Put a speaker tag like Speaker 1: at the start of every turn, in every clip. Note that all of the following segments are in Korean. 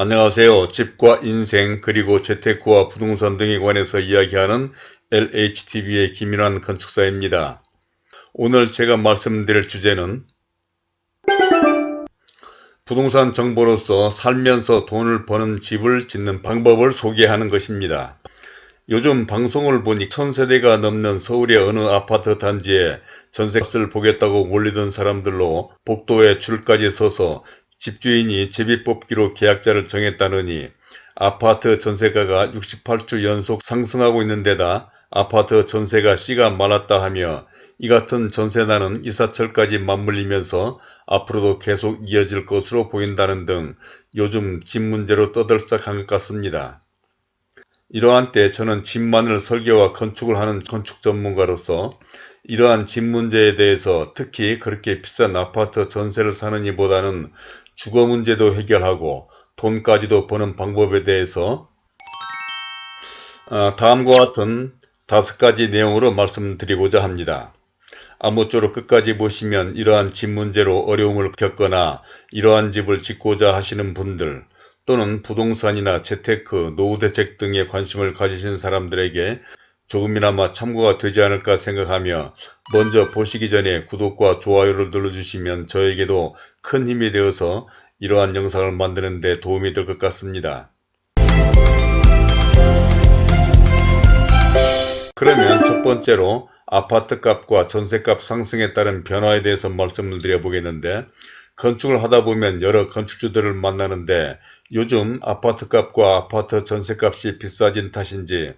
Speaker 1: 안녕하세요. 집과 인생 그리고 재테크와 부동산 등에 관해서 이야기하는 LHTV의 김인환 건축사입니다. 오늘 제가 말씀드릴 주제는 부동산 정보로서 살면서 돈을 버는 집을 짓는 방법을 소개하는 것입니다. 요즘 방송을 보니 천세대가 넘는 서울의 어느 아파트 단지에 전세값을 보겠다고 몰리던 사람들로 복도에 줄까지 서서 집주인이 제비뽑기로 계약자를 정했다느니 아파트 전세가가 68주 연속 상승하고 있는 데다 아파트 전세가 씨가 말랐다 하며 이 같은 전세난은 이사철까지 맞물리면서 앞으로도 계속 이어질 것으로 보인다는 등 요즘 집 문제로 떠들썩한 것 같습니다. 이러한 때 저는 집만을 설계와 건축을 하는 건축 전문가로서 이러한 집 문제에 대해서 특히 그렇게 비싼 아파트 전세를 사는 이보다는 주거 문제도 해결하고 돈까지도 버는 방법에 대해서 아, 다음과 같은 다섯 가지 내용으로 말씀드리고자 합니다. 아무쪼록 끝까지 보시면 이러한 집 문제로 어려움을 겪거나 이러한 집을 짓고자 하시는 분들 또는 부동산이나 재테크, 노후 대책 등에 관심을 가지신 사람들에게 조금이나마 참고가 되지 않을까 생각하며 먼저 보시기 전에 구독과 좋아요를 눌러주시면 저에게도 큰 힘이 되어서 이러한 영상을 만드는 데 도움이 될 것 같습니다. 그러면 첫 번째로 아파트값과 전세값 상승에 따른 변화에 대해서 말씀을 드려보겠는데 건축을 하다 보면 여러 건축주들을 만나는데 요즘 아파트값과 아파트 전세값이 비싸진 탓인지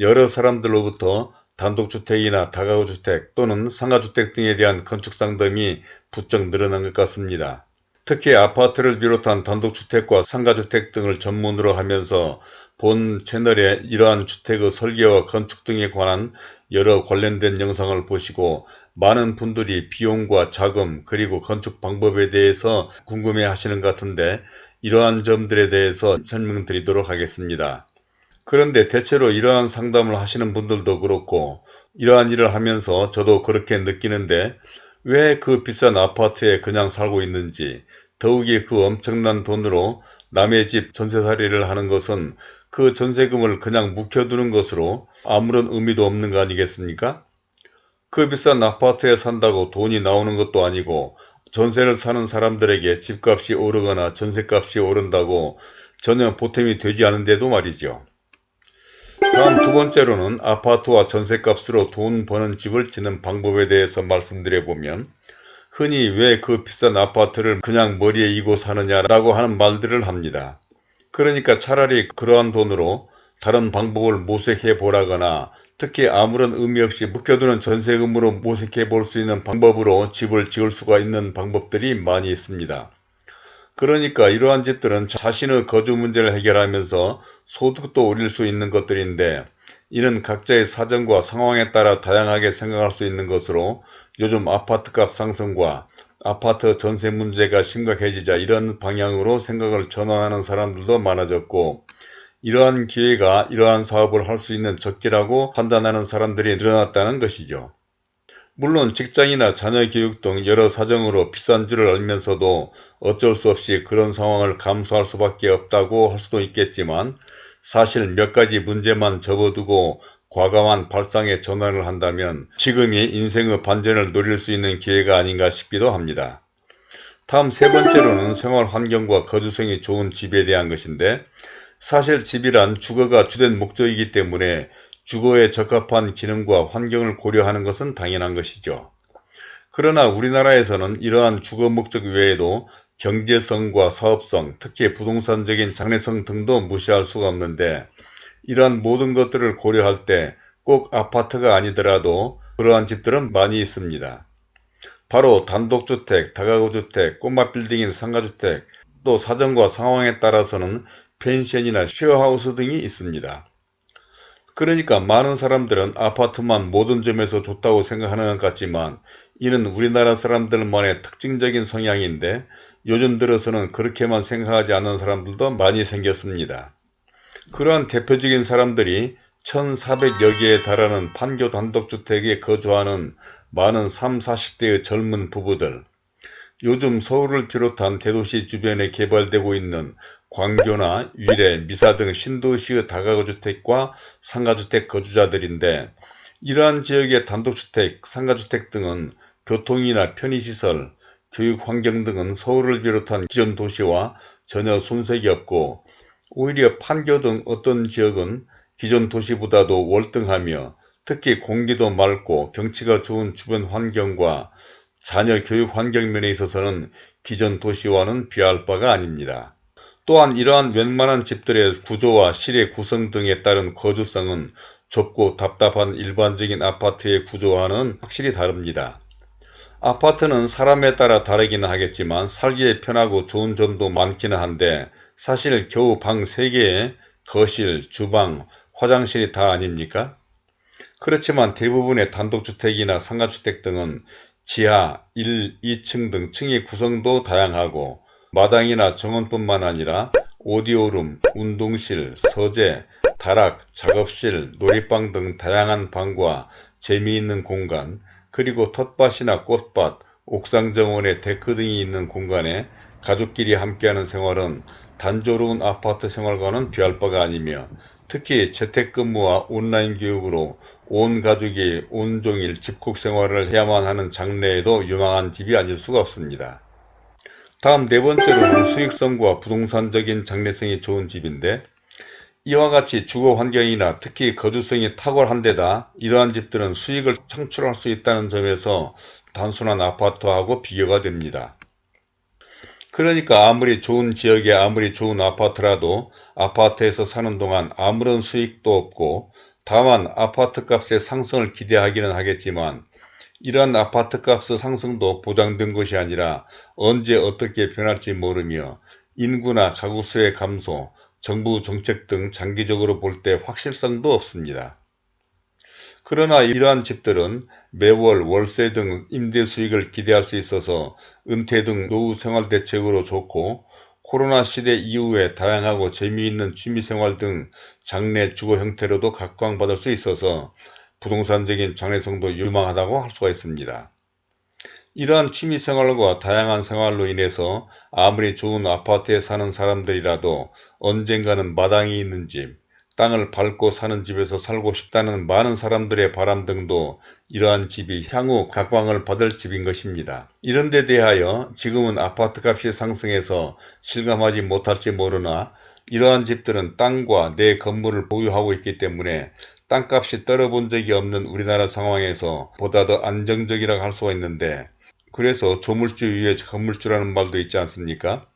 Speaker 1: 여러 사람들로부터 단독주택이나 다가구주택 또는 상가주택 등에 대한 건축 상담이 부쩍 늘어난 것 같습니다. 특히 아파트를 비롯한 단독주택과 상가주택 등을 전문으로 하면서 본 채널에 이러한 주택의 설계와 건축 등에 관한 여러 관련된 영상을 보시고 많은 분들이 비용과 자금 그리고 건축 방법에 대해서 궁금해 하시는 것 같은데 이러한 점들에 대해서 설명드리도록 하겠습니다. 그런데 대체로 이러한 상담을 하시는 분들도 그렇고 이러한 일을 하면서 저도 그렇게 느끼는데 왜 그 비싼 아파트에 그냥 살고 있는지 더욱이 그 엄청난 돈으로 남의 집 전세살이를 하는 것은 그 전세금을 그냥 묵혀두는 것으로 아무런 의미도 없는 거 아니겠습니까? 그 비싼 아파트에 산다고 돈이 나오는 것도 아니고 전세를 사는 사람들에게 집값이 오르거나 전세값이 오른다고 전혀 보탬이 되지 않은데도 말이죠. 다음 두 번째로는 아파트와 전세값으로 돈 버는 집을 짓는 방법에 대해서 말씀드려보면 흔히 왜 그 비싼 아파트를 그냥 머리에 이고 사느냐라고 하는 말들을 합니다. 그러니까 차라리 그러한 돈으로 다른 방법을 모색해 보라거나 특히 아무런 의미 없이 묵혀두는 전세금으로 모색해 볼 수 있는 방법으로 집을 지을 수가 있는 방법들이 많이 있습니다. 그러니까 이러한 집들은 자신의 거주 문제를 해결하면서 소득도 올릴 수 있는 것들인데 이는 각자의 사정과 상황에 따라 다양하게 생각할 수 있는 것으로 요즘 아파트값 상승과 아파트 전세 문제가 심각해지자 이런 방향으로 생각을 전환하는 사람들도 많아졌고 이러한 기회가 이러한 사업을 할 수 있는 적기라고 판단하는 사람들이 늘어났다는 것이죠. 물론 직장이나 자녀 교육 등 여러 사정으로 비싼 줄을 알면서도 어쩔 수 없이 그런 상황을 감수할 수밖에 없다고 할 수도 있겠지만 사실 몇 가지 문제만 접어두고 과감한 발상에 전환을 한다면 지금이 인생의 반전을 노릴 수 있는 기회가 아닌가 싶기도 합니다. 다음 세 번째로는 생활 환경과 거주성이 좋은 집에 대한 것인데 사실 집이란 주거가 주된 목적이기 때문에 주거에 적합한 기능과 환경을 고려하는 것은 당연한 것이죠. 그러나 우리나라에서는 이러한 주거 목적 외에도 경제성과 사업성, 특히 부동산적인 장래성 등도 무시할 수가 없는데 이러한 모든 것들을 고려할 때 꼭 아파트가 아니더라도 그러한 집들은 많이 있습니다. 바로 단독주택, 다가구주택, 꼬마 빌딩인 상가주택, 또 사정과 상황에 따라서는 펜션이나 쉐어하우스 등이 있습니다. 그러니까 많은 사람들은 아파트만 모든 점에서 좋다고 생각하는 것 같지만 이는 우리나라 사람들만의 특징적인 성향인데 요즘 들어서는 그렇게만 생각하지 않는 사람들도 많이 생겼습니다. 그러한 대표적인 사람들이 1400여 개에 달하는 판교 단독주택에 거주하는 많은 3, 40대의 젊은 부부들 요즘 서울을 비롯한 대도시 주변에 개발되고 있는 광교나 위례, 미사 등 신도시의 다가구주택과 상가주택 거주자들인데 이러한 지역의 단독주택, 상가주택 등은 교통이나 편의시설, 교육 환경 등은 서울을 비롯한 기존 도시와 전혀 손색이 없고 오히려 판교 등 어떤 지역은 기존 도시보다도 월등하며 특히 공기도 맑고 경치가 좋은 주변 환경과 자녀 교육 환경 면에 있어서는 기존 도시와는 비할 바가 아닙니다. 또한 이러한 웬만한 집들의 구조와 실의 구성 등에 따른 거주성은 좁고 답답한 일반적인 아파트의 구조와는 확실히 다릅니다. 아파트는 사람에 따라 다르기는 하겠지만 살기에 편하고 좋은 점도 많기는 한데 사실 겨우 방 3개에 거실, 주방, 화장실이 다 아닙니까? 그렇지만 대부분의 단독주택이나 상가주택 등은 지하 1, 2층 등 층의 구성도 다양하고 마당이나 정원뿐만 아니라 오디오룸, 운동실, 서재, 다락, 작업실, 놀이방 등 다양한 방과 재미있는 공간, 그리고 텃밭이나 꽃밭, 옥상 정원에 데크 등이 있는 공간에 가족끼리 함께하는 생활은 단조로운 아파트 생활과는 비할 바가 아니며 특히 재택근무와 온라인 교육으로 온 가족이 온종일 집콕 생활을 해야만 하는 장래에도 유망한 집이 아닐 수가 없습니다. 다음 네 번째로는 수익성과 부동산적인 장래성이 좋은 집인데 이와 같이 주거 환경이나 특히 거주성이 탁월한 데다 이러한 집들은 수익을 창출할 수 있다는 점에서 단순한 아파트하고 비교가 됩니다. 그러니까 아무리 좋은 지역에 아무리 좋은 아파트라도 아파트에서 사는 동안 아무런 수익도 없고 다만 아파트 값의 상승을 기대하기는 하겠지만 이러한 아파트 값의 상승도 보장된 것이 아니라 언제 어떻게 변할지 모르며 인구나 가구 수의 감소, 정부 정책 등 장기적으로 볼 때 확실성도 없습니다. 그러나 이러한 집들은 매월 월세 등 임대 수익을 기대할 수 있어서 은퇴 등 노후 생활 대책으로 좋고 코로나 시대 이후에 다양하고 재미있는 취미생활 등 장래 주거 형태로도 각광받을 수 있어서 부동산적인 장래성도 유망하다고 할 수가 있습니다. 이러한 취미생활과 다양한 생활로 인해서 아무리 좋은 아파트에 사는 사람들이라도 언젠가는 마당이 있는 집, 땅을 밟고 사는 집에서 살고 싶다는 많은 사람들의 바람 등도 이러한 집이 향후 각광을 받을 집인 것입니다. 이런 데 대하여 지금은 아파트값이 상승해서 실감하지 못할지 모르나 이러한 집들은 땅과 내 건물을 보유하고 있기 때문에 땅값이 떨어본 적이 없는 우리나라 상황에서 보다 더 안정적이라고 할 수가 있는데 그래서 조물주 위에 건물주라는 말도 있지 않습니까?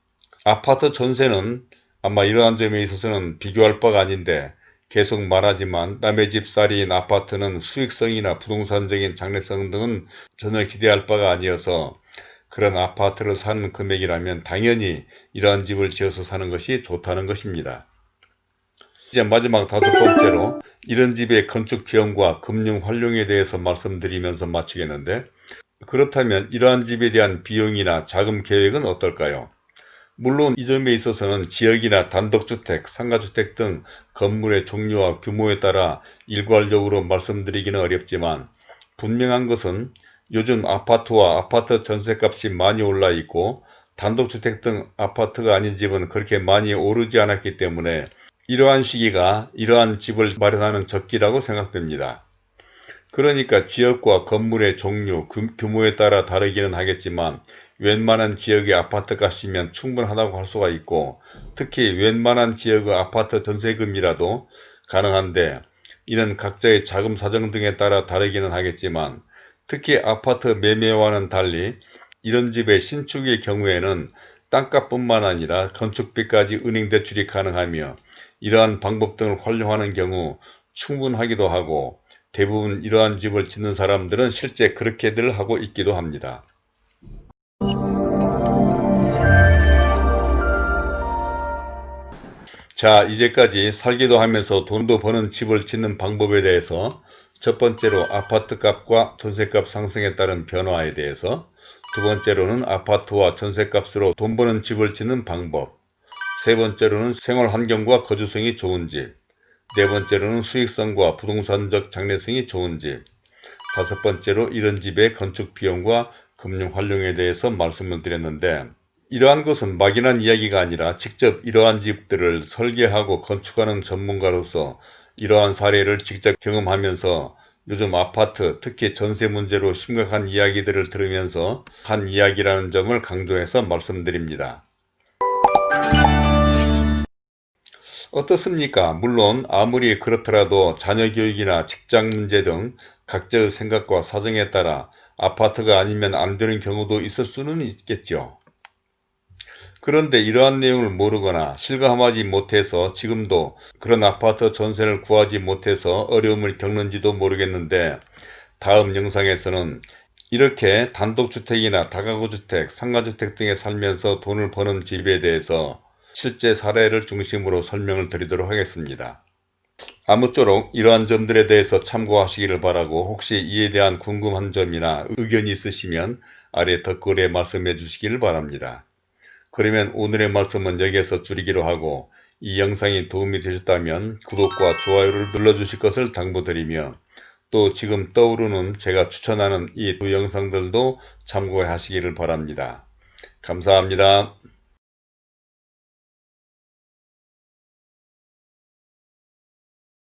Speaker 1: 아파트 전세는 아마 이러한 점에 있어서는 비교할 바가 아닌데 계속 말하지만 남의 집 살이인 아파트는 수익성이나 부동산적인 장래성 등은 전혀 기대할 바가 아니어서 그런 아파트를 사는 금액이라면 당연히 이러한 집을 지어서 사는 것이 좋다는 것입니다. 이제 마지막 다섯 번째로 이런 집의 건축 비용과 금융 활용에 대해서 말씀드리면서 마치겠는데 그렇다면 이러한 집에 대한 비용이나 자금 계획은 어떨까요? 물론 이 점에 있어서는 지역이나 단독주택, 상가주택 등 건물의 종류와 규모에 따라 일괄적으로 말씀드리기는 어렵지만 분명한 것은 요즘 아파트와 아파트 전세값이 많이 올라 있고 단독주택 등 아파트가 아닌 집은 그렇게 많이 오르지 않았기 때문에 이러한 시기가 이러한 집을 마련하는 적기라고 생각됩니다. 그러니까 지역과 건물의 종류, 규모에 따라 다르기는 하겠지만 웬만한 지역의 아파트 값이면 충분하다고 할 수가 있고 특히 웬만한 지역의 아파트 전세금이라도 가능한데 이는 각자의 자금 사정 등에 따라 다르기는 하겠지만 특히 아파트 매매와는 달리 이런 집의 신축의 경우에는 땅값뿐만 아니라 건축비까지 은행 대출이 가능하며 이러한 방법 등을 활용하는 경우 충분하기도 하고 대부분 이러한 집을 짓는 사람들은 실제 그렇게들 하고 있기도 합니다. 자 이제까지 살기도 하면서 돈도 버는 집을 짓는 방법에 대해서 첫 번째로 아파트값과 전세값 상승에 따른 변화에 대해서 두 번째로는 아파트와 전세값으로 돈 버는 집을 짓는 방법 세 번째로는 생활환경과 거주성이 좋은 집 네 번째로는 수익성과 부동산적 장래성이 좋은 집 다섯 번째로 이런 집의 건축 비용과 금융 활용에 대해서 말씀을 드렸는데 이러한 것은 막연한 이야기가 아니라 직접 이러한 집들을 설계하고 건축하는 전문가로서 이러한 사례를 직접 경험하면서 요즘 아파트 특히 전세 문제로 심각한 이야기들을 들으면서 한 이야기라는 점을 강조해서 말씀드립니다. 어떻습니까? 물론 아무리 그렇더라도 자녀 교육이나 직장 문제 등 각자의 생각과 사정에 따라 아파트가 아니면 안 되는 경우도 있을 수는 있겠죠. 그런데 이러한 내용을 모르거나 실감하지 못해서 지금도 그런 아파트 전세를 구하지 못해서 어려움을 겪는지도 모르겠는데 다음 영상에서는 이렇게 단독주택이나 다가구주택, 상가주택 등에 살면서 돈을 버는 집에 대해서 실제 사례를 중심으로 설명을 드리도록 하겠습니다. 아무쪼록 이러한 점들에 대해서 참고하시기를 바라고 혹시 이에 대한 궁금한 점이나 의견이 있으시면 아래 댓글에 말씀해 주시기를 바랍니다. 그러면 오늘의 말씀은 여기에서 줄이기로 하고 이 영상이 도움이 되셨다면 구독과 좋아요를 눌러주실 것을 당부드리며 또 지금 떠오르는 제가 추천하는 이 두 영상들도 참고하시기를 바랍니다. 감사합니다.